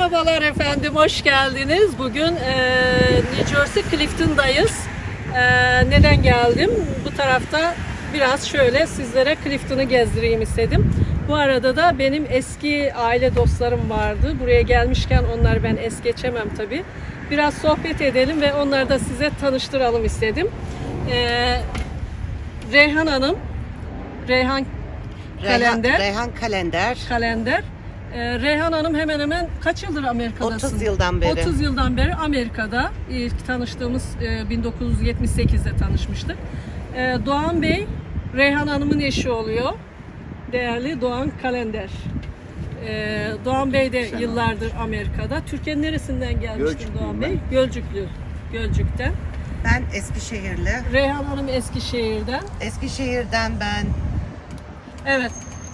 Merhabalar efendim, hoş geldiniz. Bugün eee New Jersey Clifton'dayız. Eee, neden geldim? Bu tarafta biraz şöyle sizlere Clifton'ı gezdireyim istedim. Bu arada da benim eski aile dostlarım vardı. Buraya gelmişken onları ben es geçemem tabii. Biraz sohbet edelim ve onları da size tanıştıralım istedim. Eee Reyhan Hanım, Reyhan Kalender. Reyhan, Reyhan Kalender. kalender. Ee, Reyhan Hanım hemen hemen kaç yıldır Amerika'dasın? 30 yıldan beri. 30 yıldan beri Amerika'da. İlk tanıştığımız e, 1978'de tanışmıştık. Ee, Doğan Bey, Reyhan Hanım'ın eşi oluyor. Değerli Doğan Kalender. Ee, Doğan Bey de yıllardır Amerika'da. Türkiye'nin neresinden gelmiştin Doğan. Bey? Gölcüklü. Gölcük'ten. Ben Eskişehirli. Reyhan Hanım Eskişehir'den. Eskişehir'den ben Evet.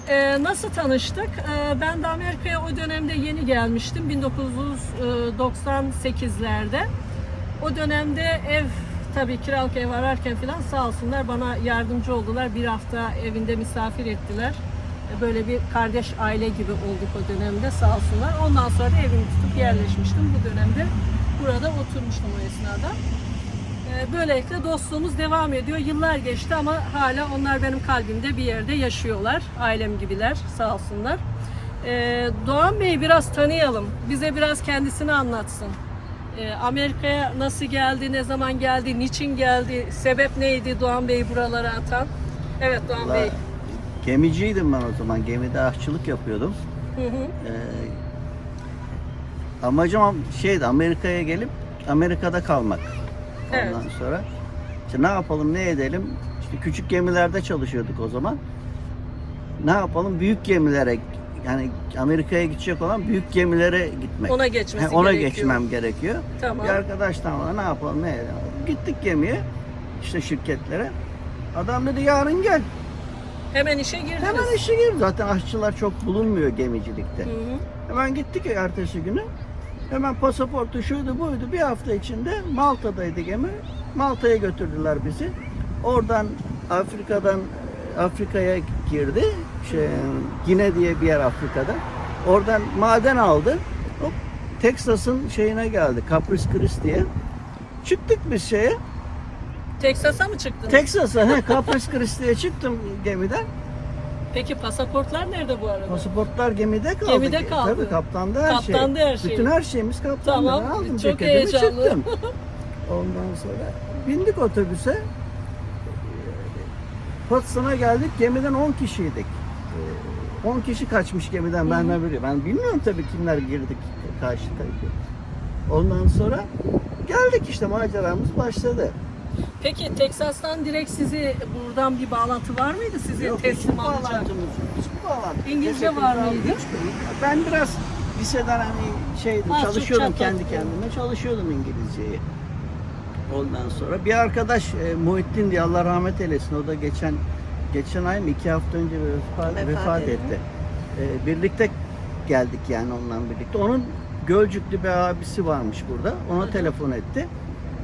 Ee, nasıl tanıştık? Ee, ben de Amerika'ya o dönemde yeni gelmiştim. 1998'lerde. O dönemde ev tabii kiralık ev ararken falan sağ olsunlar bana yardımcı oldular. Bir hafta evinde misafir ettiler. Ee, Böyle bir kardeş aile gibi olduk o dönemde sağ olsunlar. Ondan sonra da evimi tutup yerleşmiştim. Bu dönemde burada oturmuştum o esnada. Ee, Böylelikle dostluğumuz devam ediyor. Yıllar geçti ama hala onlar benim kalbimde bir yerde yaşıyorlar. Ailem gibiler sağ olsunlar. Ee, Doğan Bey'i biraz tanıyalım. Bize biraz kendisini anlatsın. Ee, Amerika'ya nasıl geldi, ne zaman geldi, niçin geldi, sebep neydi Doğan Bey'i buralara atan? Evet Doğan Bey. Gemiciydim ben o zaman. Gemide aşçılık yapıyordum. Hı hı. Ee, amacım şeydi Amerika'ya gelip Amerika'da kalmak. Ondan Evet. sonra işte ne yapalım ne edelim? İşte küçük gemilerde çalışıyorduk o zaman. Ne yapalım? Büyük gemilere yani Amerika'ya gidecek olan büyük gemilere gitmek. Ona geçmesi He, ona gerekiyor. geçmem gerekiyor. Tamam. Bir arkadaştan ne yapalım ne edelim? Gittik gemiye işte şirketlere. Adam dedi yarın gel. Hemen işe girdiniz. Hemen işe gir. Zaten aşçılar çok bulunmuyor gemicilikte. Hı hı. Hemen gittik ertesi günü. Hemen pasaportu şuydu buydu bir hafta içinde Malta'daydı gemi. Malta'ya götürdüler bizi. Oradan Afrika'dan Afrika'ya girdi. Şey, Gine diye bir yer Afrika'da. Oradan maden aldı. Hop, Texas'ın şeyine geldi. Capris Christ diye. Çıktık biz şeye. Texas'a mı çıktınız? Texas'a, he, Capris Christ diye çıktım gemiden. Peki pasaportlar nerede bu arada? Pasaportlar gemide kaldı. Gemide kaldı. Tabii kaptanda her şey. Kaptanda her şey. Bütün her şeyimiz kaptanda. Tamam, aldım çok ceketimi heyecanlı. çıktım. Ondan sonra bindik otobüse. Potsdam'a geldik. Gemiden 10 kişiydik. Ee, 10 kişi kaçmış gemiden ben biliyorum. Ben bilmiyorum tabii kimler girdik karşı tarafa. Ondan sonra geldik işte maceramız başladı. Peki Teksas'tan direkt sizi buradan bir bağlantı var mıydı sizi Yok, teslim alacak? bağlantımız yok. Hiçbir bağlantı. İngilizce var mıydı? Ben biraz liseden hani şeydim, çok çalışıyordum kendi kendime, çalışıyordum İngilizceyi. Ondan sonra bir arkadaş e, Muhittin diye Allah rahmet eylesin. O da geçen geçen ay mı iki hafta önce vefat, Vefat vefat, etti. E, birlikte geldik yani onunla birlikte. Onun Gölcüklü bir abisi varmış burada. Ona telefon etti.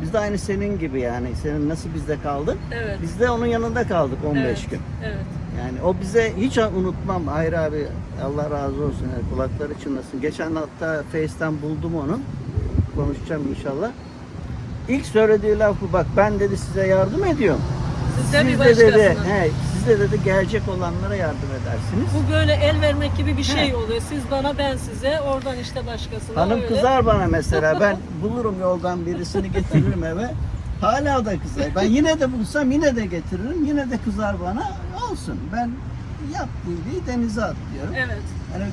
Biz de aynı senin gibi yani. Senin nasıl bizde kaldın? Evet. Biz de onun yanında kaldık 15 evet. gün. Evet. Yani o bize hiç unutmam. Hayır abi Allah razı olsun. Yani kulakları çınlasın. Geçen hatta Face'ten buldum onu. Konuşacağım inşallah. İlk söylediği laf bu. Bak ben dedi size yardım ediyorum. Siz de bir Siz de dedi, başkasına. he, siz de dedi gelecek olanlara yardım edersiniz. Bu böyle el vermek gibi bir şey He. oluyor. Siz bana ben size oradan işte başkasına Hanım öyle. kızar bana mesela. Ben bulurum yoldan birisini getiririm eve. Hala da kızar. Ben yine de bulsam yine de getiririm. Yine de kızar bana. Olsun. Ben yap dediği denize at diyorum. Evet. Hani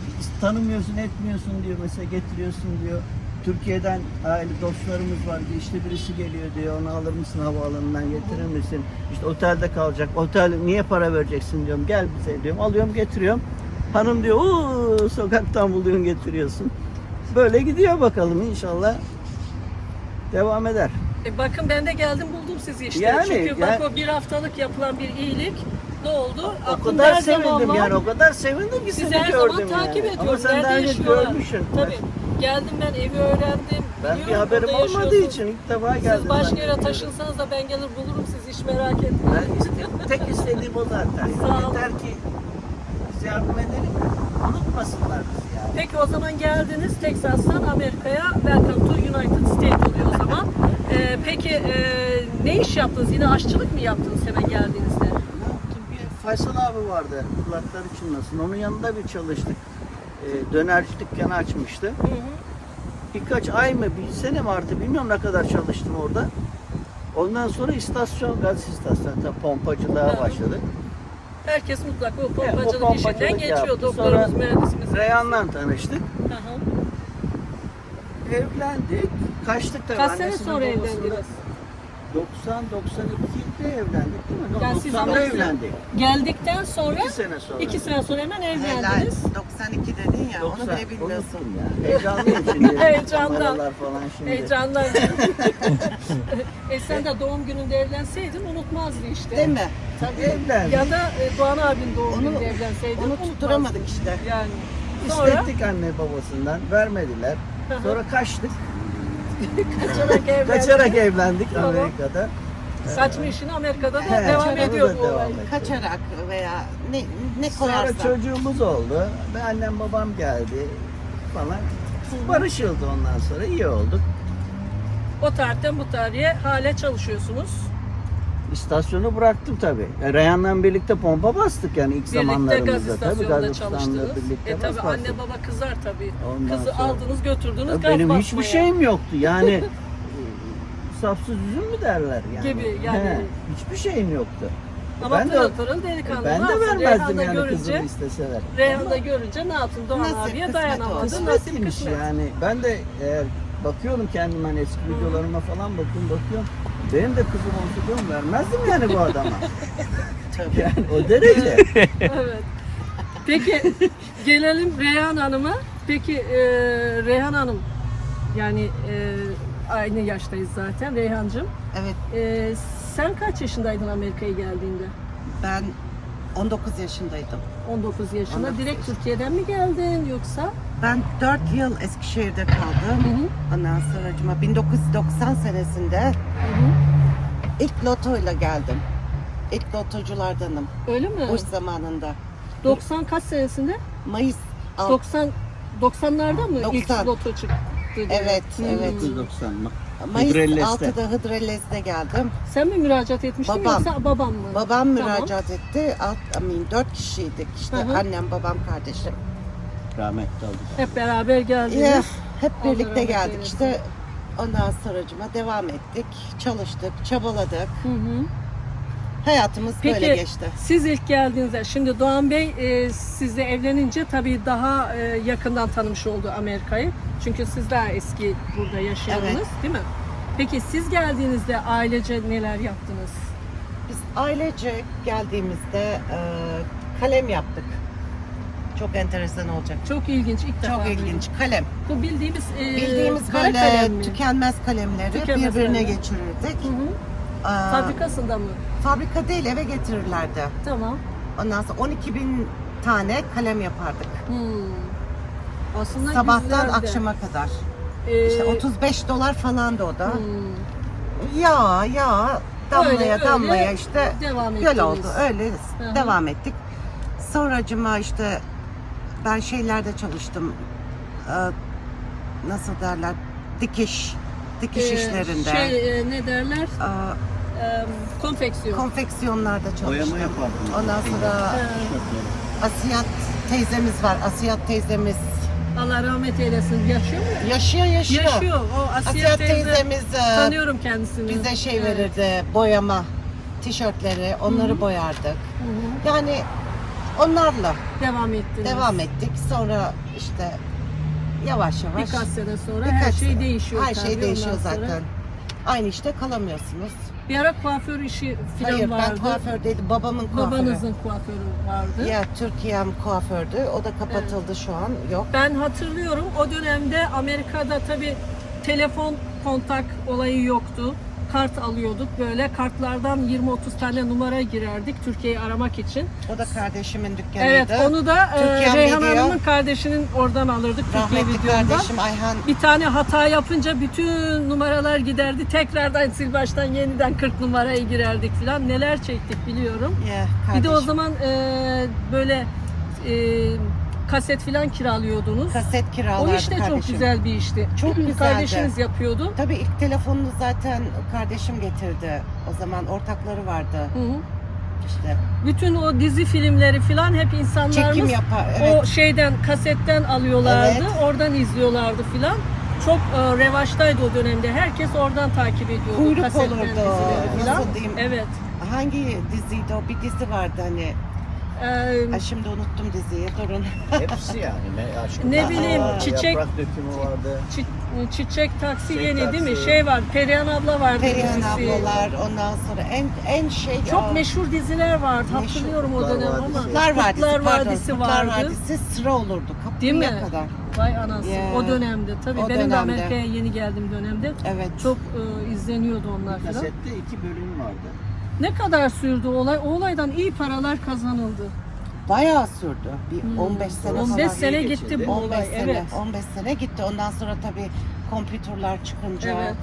tanımıyorsun, etmiyorsun diyor mesela getiriyorsun diyor. Türkiye'den aile dostlarımız var. İşte birisi geliyor diyor. Onu alır mısın havaalanından getirir misin? İşte otelde kalacak. Otel niye para vereceksin diyorum. Gel bize diyorum. Alıyorum getiriyorum. Hanım diyor uuu sokaktan buluyorsun getiriyorsun. Böyle gidiyor bakalım inşallah. Devam eder. E bakın ben de geldim buldum sizi işte. Yani, Çünkü bak yani- o bir haftalık yapılan bir iyilik ne oldu? O Aklımda kadar sevindim yani. O kadar sevindim ki Sizi seni her gördüm zaman takip ediyorum. Ama sen Nerede daha önce görmüşsün. Tabii. Geldim ben evi öğrendim. Ben bir biliyorum haberim burada olmadığı için ilk defa geldim. Siz başka yere taşınsanız da ben gelir bulurum sizi hiç merak etmeyin. Ben iste- tek istediğim o zaten. Sağ ol. Yeter ki Biz yardım edelim. Unutmasınlar bizi yani. Peki o zaman geldiniz Texas'tan Amerika'ya Welcome to United States oluyor o zaman. Ee, peki e, ne iş yaptınız? Yine aşçılık mı yaptınız hemen geldiğinizde? Bir Faysal abi vardı. Kulakları çınlasın. Onun yanında bir çalıştık. Ee, dönerci dükkanı açmıştı. Hı hı. Birkaç ay mı, bir sene mi artık bilmiyorum ne kadar çalıştım orada. Ondan sonra istasyon, gaz istasyonu, pompacılığa Evet. başladık. Herkes mutlak bu Evet, o pompacılık pompacılık işinden geçiyor. yaptı. Doktorumuz, Sonra mühendisimiz. Reyhan'la tanıştık. Hı hı. Evlendik. Kaçtık tabii. Kaç sene sonra evlendiniz? 90-92'de evlendik değil mi? Yani siz 90'da Amerika'ya- evlendik. Geldikten sonra İki sene sonra. iki sene sonra hemen Helal. evlendiniz. 92 dedin ya, onu 90, bile bilmiyorsun. unuttum ya. Heyecanlıyım şimdi. Heyecandan. Falan şimdi. Heyecandan. e sen de doğum gününde evlenseydin unutmazdın işte. Değil mi? Tabii. Evlendik. Ya da e, Doğan abinin doğum Onu- gününde evlenseydin Onu unutmazdın. tutturamadık işte. Yani. Sonra İstettik anne babasından. Vermediler. Sonra kaçtık. Kaçarak evlendin. Kaçarak evlendik Tamam. Amerika'da. Saçma işini Amerika'da da He, devam orada ediyor bu devam olay. ediyor. Kaçarak veya ne ne Sonra çocuğumuz oldu. Ve annem babam geldi falan. Barışıldı ondan sonra. iyi olduk. O tarihten bu tarihe hala çalışıyorsunuz. İstasyonu bıraktım tabii. E, Reyhan'la birlikte pompa bastık yani ilk Birlikte zamanlarımızda. gaz tabii, gaz istasyonunda çalıştınız. birlikte E tabi bas anne baba kızar tabii. Ondan Kızı sonra- aldınız götürdünüz Ya gaz benim basmaya. hiçbir şeyim yoktu yani. Sapsız üzüm mü derler yani. Gibi, yani. He, hiçbir şeyim yoktu. Ama ben de- pırıl pırıl delikanlı. Ben de vermezdim Reyhan'da yani görünce, kızımı isteseler. Reyhan'da görünce ne yaptın? Doğan Nasip, abiye dayanamadı. Nasip kısmet. yani. Ben de eğer bakıyorum kendim hani eski videolarıma falan bakıyorum bakıyorum. Benim de kızım olsa diyorum vermezdim yani bu adama. Tabii. yani o derece. evet. Peki gelelim Reyhan Hanım'a. Peki e, Reyhan Hanım yani e, aynı yaştayız zaten Reyhancığım. Evet E, sen kaç yaşındaydın Amerika'ya geldiğinde? ben 19 yaşındaydım. 19 yaşında. 19 Direkt Türkiye'den mi geldin yoksa? Ben 4 yıl Eskişehir'de kaldım. Hı hı. Ondan sonra 1990 senesinde Hı hı. İlk lotoyla geldim. İlk lotoculardanım. Öyle mi? Boş zamanında. 90 kaç senesinde? Mayıs 6. 90 90'larda mı 90. ilk loto çıktı? diye? Evet, Hmm. evet. 1990 mı? Mayıs Hıdrellez'de. 6'da Hıdrellez'de geldim. Sen mi müracaat etmiştin Babam. yoksa babam mı? Babam Tamam. müracaat etti. Alt, I mean, 4 kişiydik işte. Hı hı. Annem, babam, kardeşim. Rahmetli olduk. Hep beraber geldiniz. Ya, hep Allah birlikte rahmet geldik eylesin. işte. Ondan sonracıma devam ettik. Çalıştık, çabaladık. Hı hı. Hayatımız Peki böyle geçti. siz ilk geldiğinizde, şimdi Doğan Bey e, sizle evlenince tabii daha e, yakından tanımış oldu Amerika'yı. Çünkü siz daha eski burada yaşıyordunuz Evet. değil mi? Peki siz geldiğinizde ailece neler yaptınız? Biz ailece geldiğimizde e, kalem yaptık. Çok enteresan olacak. Çok ilginç ilk defa. Çok duydum. ilginç. Kalem. Bu bildiğimiz e, Bildiğimiz kara böyle kalem mi? tükenmez kalemleri Tükenmez birbirine kalemler. geçirirdik. Hı hı. Aa, Fabrikasında mı? fabrika değil eve getirirlerdi. Tamam. Ondan sonra 12 bin tane kalem yapardık. Hmm. Aslında Sabahtan güzel de. akşama kadar. Ee, İşte 35 dolar falandı o da. hmm. Ya ya damlaya Öyle, öyle damlaya işte devam göl ettiniz. oldu. Öyle hı. devam ettik. Sonracıma işte ben şeylerde çalıştım. Ee, nasıl derler? Dikiş. Dikiş Ee, işlerinde. Şey e, ne derler? Ee, konfeksiyon. konfeksiyonlarda çalıştım. Boyama yapardım. Ondan sonra Ee, Asiyat teyzemiz var. Asiyat teyzemiz Allah rahmet eylesin. Yaşıyor mu? yaşıyor yaşıyor. Yaşıyor. O Asiye Asiyat teyze. teyzemiz e, Tanıyorum kendisini. bize şey Evet. verirdi boyama tişörtleri onları Hı hı. boyardık. Hı hı. Yani onlarla Devam ettiniz. devam ettik. Sonra işte yavaş yavaş Birkaç sene sonra birkaç her şey sene. değişiyor. Her şey tabii değişiyor ondan sonra. zaten. Aynı işte kalamıyorsunuz. Bir ara kuaför işi falan Hayır vardı. ben kuaför değildim. Babamın kuaförü. Babanızın kuaförü vardı. Ya Türkiye'm kuafördü. O da kapatıldı şu an. Yok. Ben hatırlıyorum o dönemde Amerika'da tabi telefon kontak olayı yoktu. Kart alıyorduk böyle kartlardan 20-30 tane numara girerdik Türkiye'yi aramak için. O da kardeşimin dükkanıydı. Evet onu da e, Türkiye Reyhan Medya. Hanım'ın kardeşinin oradan alırdık Türkiye Rahmetli videondan. kardeşim Ayhan Bir tane hata yapınca bütün numaralar giderdi. Tekrardan sil baştan yeniden 40 numaraya girerdik falan. Neler çektik biliyorum. ya Bir de o zaman e, böyle e, kaset filan kiralıyordunuz. Kaset o kiralardı iş de çok kardeşim. güzel bir işti. Çok güzeldi. Kardeşiniz yapıyordu. Tabii ilk telefonunu zaten kardeşim getirdi. O zaman ortakları vardı. Hı hı. İşte Bütün o dizi filmleri filan hep çekim insanlarımız yapar. Evet. o şeyden kasetten alıyorlardı. Evet. Oradan izliyorlardı filan. Çok e, revaçtaydı o dönemde. Herkes oradan takip ediyordu. Kuyruk olurdu. Nasıl diyeyim? Evet. Hangi diziydi o? Bir dizi vardı hani. Ee, Ay şimdi unuttum diziyi. Durun. Hepsi yani. Ne, aşkım. Ne bileyim, Aa, çiçek- Yaprak dökümü vardı. çi- çiçek taksi Çiçek yeni değil mi? Taksi. Şey var. Perihan abla vardı. Perihan dizisi. ablalar ondan sonra en en şey Çok Aa, meşhur diziler vardı. Meşhur. Hatırlıyorum o Kurtlar dönem Vadisi. ama. Kurtlar Vadisi, Kurtlar pardon, Vadisi Kurtlar vardı. Vadisi sıra olurdu kapıya Değil mi? kadar. Vay anasını. Ya. O dönemde. Tabii O benim de dönemde. Amerika'ya yeni geldiğim dönemde Evet. çok e, izleniyordu onlar falan. Kasette iki bölüm vardı. Ne kadar sürdü olay? O olaydan iyi paralar kazanıldı. Bayağı sürdü. Bir Hmm. 15 sene 15 falan. sene gitti bu 15 olay. sene, Evet. 15 sene gitti. Ondan sonra tabii kompütürler çıkınca Evet.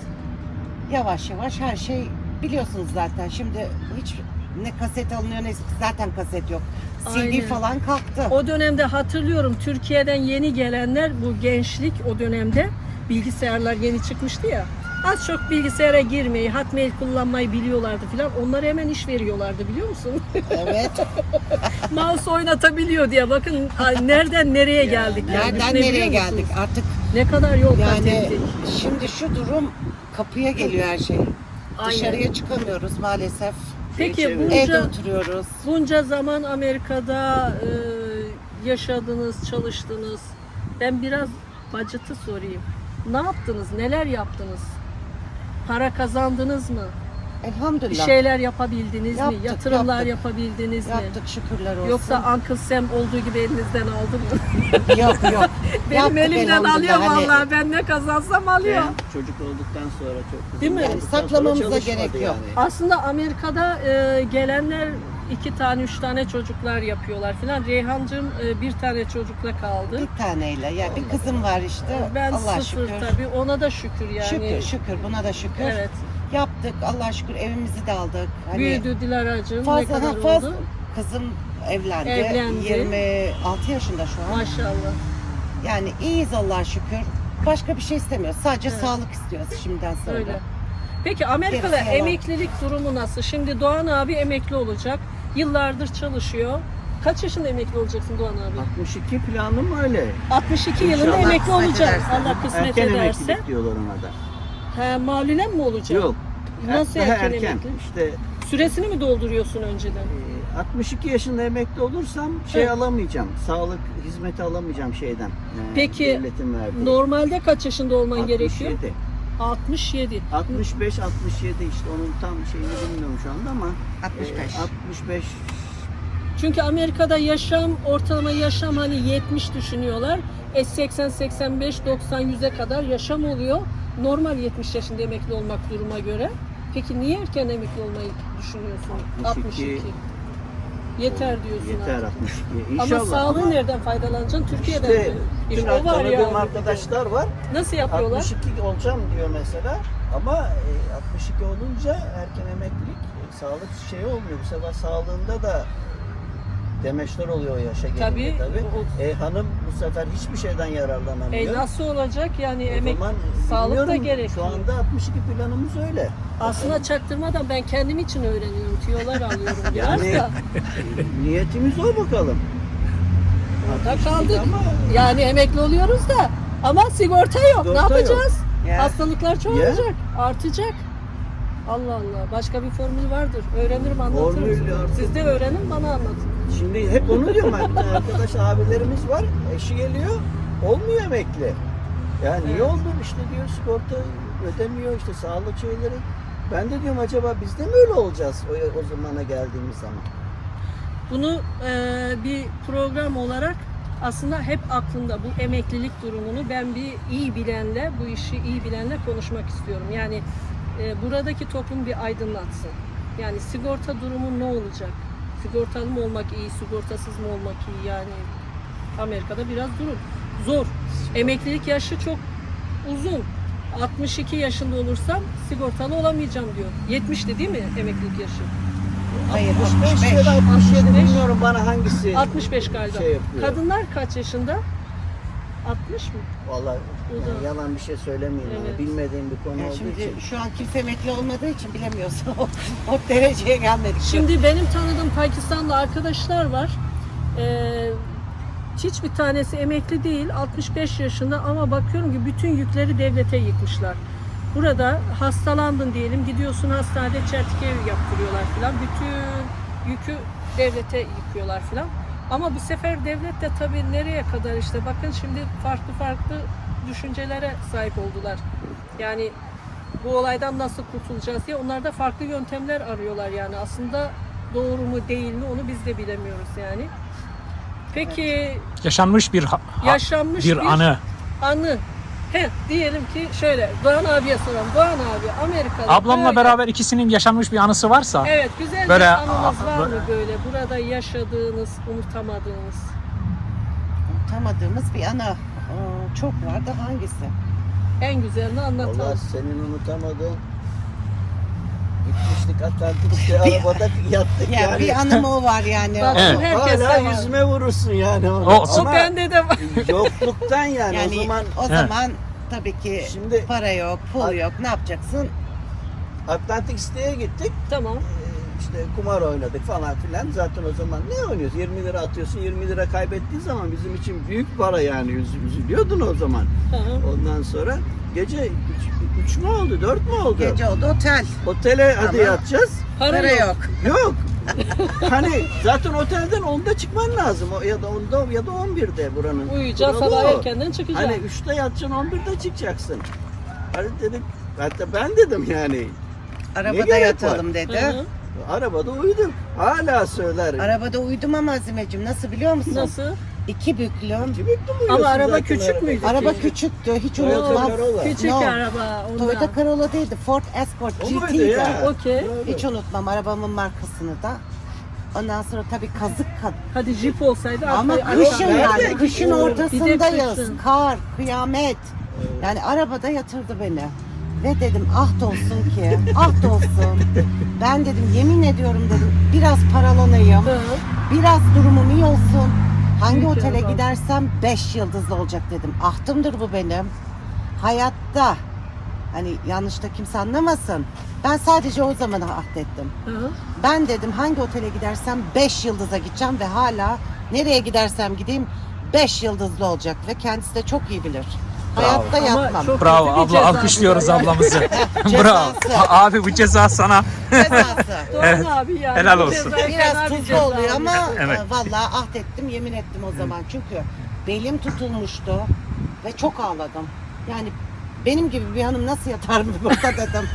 yavaş yavaş her şey biliyorsunuz zaten. Şimdi hiç ne kaset alınıyor ne zaten kaset yok. CD Aynen. falan kalktı. O dönemde hatırlıyorum Türkiye'den yeni gelenler bu gençlik o dönemde bilgisayarlar yeni çıkmıştı ya. Az çok bilgisayara girmeyi, hotmail kullanmayı biliyorlardı filan. Onlara hemen iş veriyorlardı biliyor musun? evet. Mouse oynatabiliyor diye. Bakın nereden nereye geldik yani. Nereden Düşünebiliyor nereye musunuz? geldik? Artık Ne kadar yol kat yani ettik. şimdi şu durum kapıya geliyor her şey. Aynen. Dışarıya çıkamıyoruz maalesef. Peki Evde Evde bunca, oturuyoruz. bunca zaman Amerika'da e, yaşadınız, çalıştınız. Ben biraz bacıtı sorayım. Ne yaptınız? Neler yaptınız? Para kazandınız mı? Bir Elhamdülillah. şeyler yapabildiniz Yaptık, mi? Yatırımlar yaptık. yapabildiniz mi? Yaptık şükürler olsun. Yoksa Uncle Sam olduğu gibi elinizden aldı mı? yok yok. Benim Yaptık elimden alıyor. Hani- vallahi. Ben ne kazansam alıyor. Ben çocuk olduktan sonra çok Değil mi? sonra Saklamamıza gerek yok. Aslında Amerika'da e, gelenler iki tane, üç tane çocuklar yapıyorlar filan. Reyhancığım e, bir tane çocukla kaldı. Bir taneyle. Ya bir kızım var işte. Ben Allah sıfır şükür. tabii. Ona da şükür yani. Şükür şükür buna da şükür. Evet. Yaptık Allah şükür evimizi de aldık. Hani Büyüdü Dilara'cığım. Ne fazla kadar ha, fazla oldu? kızım evlendi. Evlendi. 26 yaşında şu an. Maşallah. Yani iyiyiz Allah şükür. Başka bir şey istemiyoruz. Sadece Evet. sağlık istiyoruz şimdiden sonra. Öyle. Peki Amerika'da Gerisi yalan. emeklilik durumu nasıl? Şimdi Doğan abi emekli olacak. Yıllardır çalışıyor. Kaç yaşında emekli olacaksın Doğan abi? 62 planım öyle. 62 yılında İnşallah emekli kısmet olacak. Allah kısmet Erken ederse. emeklilik diyorlar ona da. He, malulen mi olacak? Yok. Nasıl erken, erken. emekli? İşte Süresini mi dolduruyorsun önceden? e, 62 yaşında emekli olursam şey Evet. alamayacağım. Sağlık hizmeti alamayacağım şeyden. e, Peki, devletin verdiği. Normalde kaç yaşında olman 67. gerekiyor? 67. 65 67 işte onun tam şeyini bilmiyorum şu anda ama 65. e, 65 Çünkü Amerika'da yaşam, ortalama yaşam hani 70 düşünüyorlar. E 80, 85, 90, 100'e kadar yaşam oluyor. Normal 70 yaşında emekli olmak duruma göre. Peki niye erken emekli olmayı düşünüyorsun? 62. 62. Yeter diyorsun yeter artık. 62. Ama İnşallah. sağlığı ama nereden faydalanacaksın? Türkiye'den işte mi? bütün İşte var tanıdığım yani. arkadaşlar var. Nasıl yapıyorlar? 62 olacağım diyor mesela. Ama e, 62 olunca erken emeklilik e, sağlık şeyi olmuyor. Bu sefer sağlığında da demeçler oluyor yaşa gelince Tabii. tabii. E, hanım bu sefer hiçbir şeyden yararlanamıyor. E nasıl olacak yani O emek zaman sağlık da gerekiyor. Şu anda 62 planımız öyle. Aslında çaktırmadan ben kendim için öğreniyorum. Tüyolar alıyorum biraz Yani da. niyetimiz o bakalım. Orada kaldık. Ama Yani emekli oluyoruz da ama sigorta yok. Sigorta ne yapacağız? Ya. Hastalıklar çoğalacak, artacak. Allah Allah. Başka bir formül vardır. Öğrenirim anlatırım. Formül Siz de öğrenin bana anlatın. Şimdi hep onu diyorum. Arkadaş abilerimiz var. Eşi geliyor. Olmuyor emekli. Ya niye oldu? İşte diyor sigorta ödemiyor işte sağlık şeyleri. Ben de diyorum acaba biz de mi öyle olacağız o, o zamana geldiğimiz zaman? Bunu e, bir program olarak aslında hep aklımda bu emeklilik durumunu ben bir iyi bilenle, bu işi iyi bilenle konuşmak istiyorum. Yani e, buradaki toplum bir aydınlatsın. Yani sigorta durumu ne olacak? Sigortalı mı olmak iyi, sigortasız mı olmak iyi? Yani Amerika'da biraz durum. Zor. Emeklilik yaşı çok uzun. 62 yaşında olursam sigortalı olamayacağım diyor. 70'ti değil mi emeklilik yaşı? Hayır 65 ya da 67 bilmiyorum bana hangisi. 65 galiba. Şey yapıyor. Kadınlar kaç yaşında? 60 mı? Vallahi yani yalan bir şey söylemeyeyim Evet. ama bilmediğim bir konu Yani olduğu şimdi için. şu an kimse emekli olmadığı için bilemiyorsun. o, o dereceye gelmedik. Şimdi benim tanıdığım Pakistanlı arkadaşlar var. Ee, hiçbir tanesi emekli değil, 65 yaşında ama bakıyorum ki bütün yükleri devlete yıkmışlar. Burada hastalandın diyelim, gidiyorsun hastanede çeltik ev yaptırıyorlar filan. Bütün yükü devlete yıkıyorlar filan. Ama bu sefer devlet de tabii nereye kadar işte bakın şimdi farklı farklı düşüncelere sahip oldular. Yani bu olaydan nasıl kurtulacağız diye onlar da farklı yöntemler arıyorlar yani aslında doğru mu değil mi onu biz de bilemiyoruz yani. Peki Yaşanmış bir yaşanmış bir, bir, anı. anı. He, diyelim ki şöyle Doğan abiye soralım. Doğan abi Amerika'da Ablamla böyle- beraber ikisinin yaşanmış bir anısı varsa Evet güzel Böyle- bir anınız var mı böyle- burada yaşadığınız, unutamadığınız? Unutamadığımız bir ana Aa, çok var da hangisi? En güzelini anlatalım. Allah senin unutamadığın gitmiştik Atlantik'te arabada yattık Yani, yani. bir anım o var yani. Bak, Evet. Hala var. yüzüme vurursun yani. O- O bende de var. yokluktan yani, Yani o zaman o zaman tabii ki Şimdi- para yok, pul yok. Ne yapacaksın? Atlantik City'ye gittik. tamam. Ee, işte kumar oynadık falan filan. Zaten o zaman ne oynuyoruz? 20 lira atıyorsun. 20 lira kaybettiğin zaman bizim için büyük para yani. Üz- Üzülüyordun o zaman. Hı hı. Ondan sonra gece 3 mü oldu? 4 mü oldu? Gece oldu otel. Otele hadi Ama- yatacağız. Para, Para yok. yok. Hani zaten otelden 10'da çıkman lazım. O ya da 10'da ya da 11'de buranın. Uyuyacağız sabah o. erkenden çıkacağız. Hani 3'te yatacaksın 11'de çıkacaksın. Hadi dedik. Hatta ben dedim yani. Arabada yatalım Hı dedi. hı. Arabada uyudum. Hala söyler. Arabada uyudum ama Azimeciğim nasıl biliyor musun? Nasıl? İki büklüm. Bekle uyuyorsun Ama araba zaten küçük arabada? müydü? Araba küçüktü. Hiç Toyota unutmam. Corolla. Küçük No. araba ondan. Toyota Corolla değildi. Ford Escort O muydu GT'ydi. ya? Okey. Hiç unutmam arabamın markasını da. Ondan sonra tabii kazık kad. Hadi jip olsaydı Ama arkaya- kışın Nerede? yani, kışın Bir de ortasındayız. kışın. Kar, kıyamet. Yani arabada yatırdı beni. Ve dedim ah da olsun ki, ah da olsun. Ben dedim yemin ediyorum dedim biraz paralanayım. Hı. Biraz durumum iyi olsun. Hangi otele gidersem 5 yıldızlı olacak dedim. Ahtımdır bu benim. Hayatta hani yanlış da kimse anlamasın. Ben sadece o zaman ahdettim. Hı. Ben dedim hangi otele gidersem 5 yıldıza gideceğim ve hala nereye gidersem gideyim 5 yıldızlı olacak ve kendisi de çok iyi bilir. Hayatta Ama yapmam. çok Bravo kötü bir abla ceza alkışlıyoruz bu da ya. ablamızı. Cezası. Bravo. Abi bu ceza sana. Cezası. Doğan Evet. abi yani. Helal bu olsun. ceza fena Biraz bir tuzlu ceza oluyor ama Evet. e, vallahi ahdettim yemin ettim o zaman. Çünkü belim tutulmuştu ve çok ağladım. Yani benim gibi bir hanım nasıl yatar mı burada dedim.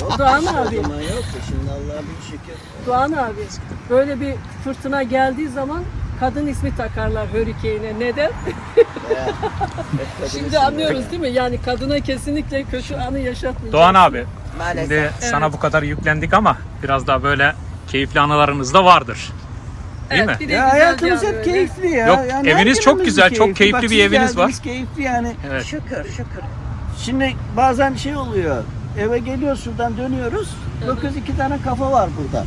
Yok Doğan abi. zaman yoktu. Şimdi Allah'a bir şükür. Doğan abi böyle bir fırtına geldiği zaman kadın ismi takarlar Hurricane'e. Neden? Şimdi anlıyoruz değil mi? Yani kadına kesinlikle kötü anı yaşatmayacak. Doğan abi Maalesef. şimdi sana bu kadar yüklendik ama biraz daha böyle keyifli anılarınız da vardır. Değil evet, mi? Bir de Ya güzel hayatımız yani hep keyifli ya. Yok, Yani eviniz çok günümüz güzel, çok keyifli. keyifli Bak, bir siz eviniz var. geldiniz, keyifli yani. Evet. Şükür şükür. Şimdi bazen şey oluyor. Eve geliyoruz şuradan dönüyoruz. Bakıyoruz iki tane kafa var burada.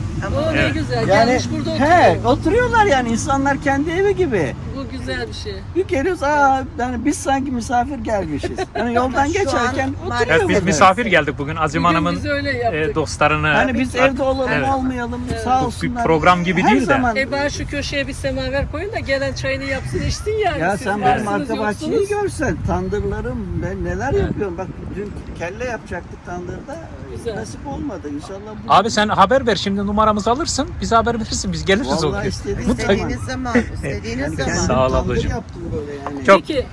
Ne Evet. güzel. Yani Gelmiş burada he, oturuyor. oturuyorlar yani insanlar kendi evi gibi. Güzel bir şey. Bir geliyoruz aa yani biz sanki misafir gelmişiz. Yani yoldan geçerken an oturuyor maalesef- Evet biz misafir geldik bugün Azim Bugün Hanım'ın biz öyle yaptık. e, dostlarını. Hani biz evde olalım Evet. olmayalım Evet. sağ Bu bir olsunlar. program gibi Her değil de. zaman- E bana şu köşeye bir semaver koyun da gelen çayını yapsın içsin yani. Ya Siz sen varsınız, benim arka bahçeyi yoksunuz. görsen tandırlarım ben neler yapıyorum. Bak dün kelle yapacaktık tandırda. Güzel. Nasip olmadı inşallah. Bu... Abi sen haber ver şimdi numaramızı alırsın. Bize haber verirsin biz geliriz Vallahi gün. istediğiniz Mutlaka. İstediğiniz zaman, istediğiniz yani zaman. kendim Sağ ol ablacığım. yani. Çok- Peki,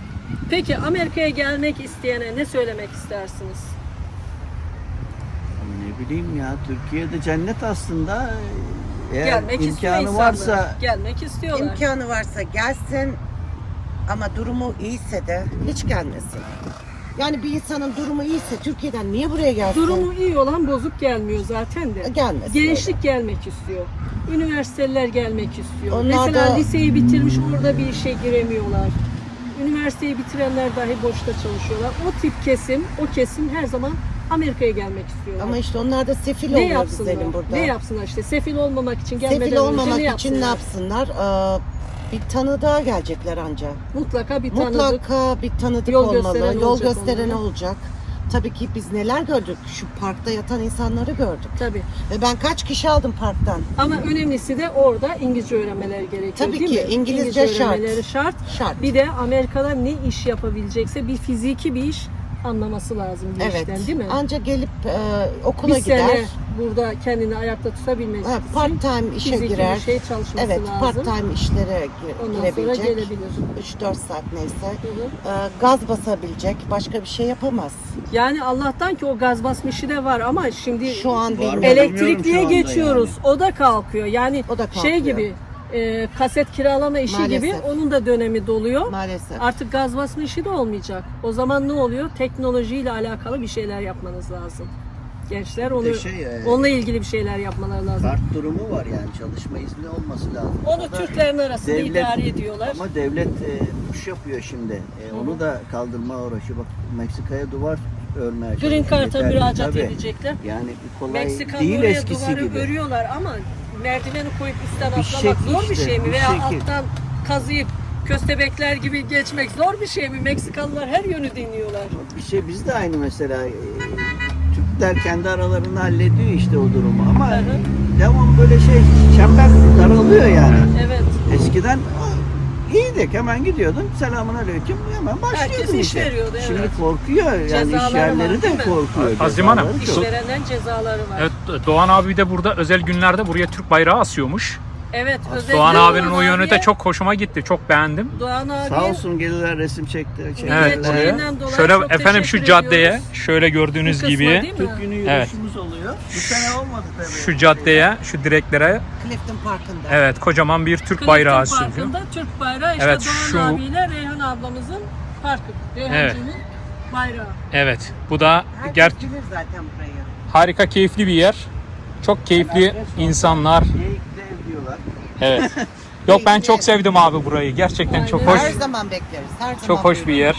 peki Amerika'ya gelmek isteyene ne söylemek istersiniz? Ne bileyim ya Türkiye'de cennet aslında. Eğer Gelmek imkanı varsa Gelmek istiyorlar. İmkanı varsa gelsin ama durumu iyiyse de hiç gelmesin. Yani bir insanın durumu iyiyse Türkiye'den niye buraya gelsin? Durumu iyi olan bozuk gelmiyor zaten de. gelmesin. Gençlik gelmek istiyor. Üniversiteler gelmek istiyor. Onlar Mesela da- liseyi bitirmiş orada bir işe giremiyorlar. Üniversiteyi bitirenler dahi boşta çalışıyorlar. O tip kesim, o kesim her zaman Amerika'ya gelmek istiyorlar. Ama işte onlar da sefil ne oluyor yapsınlar? burada. Ne yapsınlar işte sefil olmamak için gelmeden Sefil önce olmamak ne için ne yapsınlar? yapsınlar? Ee, bir tanıdığa gelecekler anca. Mutlaka bir tanıdık. Mutlaka bir tanıdık Yol olmalı. gösteren Yol olacak gösteren onlara. olacak. Tabii ki biz neler gördük? Şu parkta yatan insanları gördük. Tabii. Ve ben kaç kişi aldım parktan? Ama önemlisi de orada İngilizce öğrenmeleri gerekiyor Tabii değil ki, mi? İngilizce şart. öğrenmeleri şart. Şart. Bir de Amerika'da ne iş yapabilecekse bir fiziki bir iş anlaması lazım bir evet. işten değil mi? Anca gelip e, okula bir gider. sene burada kendini ayakta tutabilmesi Ha, için part time işe fiziki girer. şey çalışması Evet, lazım. part time işlere gi- Ondan sonra girebilecek. gelebilir. 3-4 saat neyse. Hı hı. Ee, gaz basabilecek. Başka bir şey yapamaz. Yani Allah'tan ki o gaz basma işi de var ama şimdi Şu an Var elektrikliye şu geçiyoruz. O da kalkıyor. Yani O da şey kalkıyor. gibi e, kaset kiralama işi Maalesef. gibi onun da dönemi doluyor. Maalesef. Artık gaz basma işi de olmayacak. O zaman ne oluyor? Teknolojiyle alakalı bir şeyler yapmanız lazım. Gençler onu şey, e, onunla ilgili bir şeyler yapmaları lazım. Kart durumu var yani çalışma izni olması lazım. Onu da Türklerin arasında devlet- idare ediyorlar. Ama devlet e, push yapıyor şimdi. E, onu da kaldırma uğraşı. Bak Meksika'ya duvar örmeye Green Yeterli. müracaat edecekler. Yani kolay Meksikalı değil oraya eskisi duvarı gibi. örüyorlar ama merdiveni koyup üstten Bir atlamak zor bir işte, şey mi? bir Veya şekil. alttan kazıyıp köstebekler gibi geçmek zor bir şey mi? Meksikalılar her yönü deniyorlar. Bir şey biz de aynı mesela e, Türkler kendi aralarında hallediyor işte o durumu ama Hı hı. devam böyle şey çember daralıyor yani. Evet. Eskiden iyiydik hemen gidiyordun selamun aleyküm hemen başlıyordun Herkes iş veriyordu, evet. Şimdi korkuyor yani Cezaları iş yerleri var, de değil mi? korkuyor. Azim Hanım, cezaları çok. İşverenden cezaları var. Evet Doğan abi de burada özel günlerde buraya Türk bayrağı asıyormuş. Özellikle Doğan abinin o yönü de çok hoşuma gitti. Çok beğendim. Doğan abi Sağ olsun gelirler resim çekti. çektiler. Evet Şöyle efendim şu caddeye ediyoruz. şöyle gördüğünüz kısma gibi? Türk günü Evet. yürüyüşümüz oluyor. Bu sene olmadı tabii. şu caddeye, şu direklere Clifton Parkı'nda. evet kocaman bir Türk Clifton bayrağı asılıyor. Parkı'nda Türk bayrağı işte Evet, Doğan şu- abiyle Reyhan ablamızın parkı. Reyhancı'nın bayrağı. Evet. Bu da Herkes ger bilir zaten burayı. harika keyifli bir yer. Çok keyifli insanlar. Diyorlar. Evet. Yok ben çok sevdim abi burayı. Gerçekten çok hoş. Her zaman bekleriz. Her zaman Çok hoş bir buyurun. yer.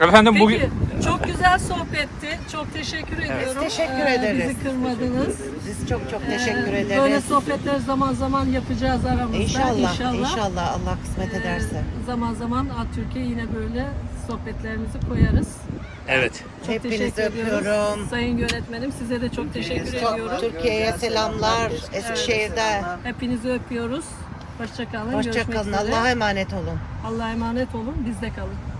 Efendim Peki, bugün çok güzel sohbetti. Çok teşekkür ediyorum. teşekkür Ee, ederiz. Bizi kırmadınız. Biz çok çok Ee, teşekkür Böyle ederiz. sohbetler zaman zaman yapacağız aramızda. İnşallah, İnşallah. inşallah Allah kısmet Ee, ederse. zaman zaman Türkiye yine böyle sohbetlerimizi koyarız. Evet. Çok Hepinizi öpüyorum. Sayın yönetmenim size de çok teşekkür ediyorum. Çok Türkiye'ye selamlar. Eskişehir'de. Hepinizi öpüyoruz. Hoşça kalın. Hoşça Görüşmek kalın. üzere. Allah'a emanet olun. Allah'a emanet olun. Bizde kalın.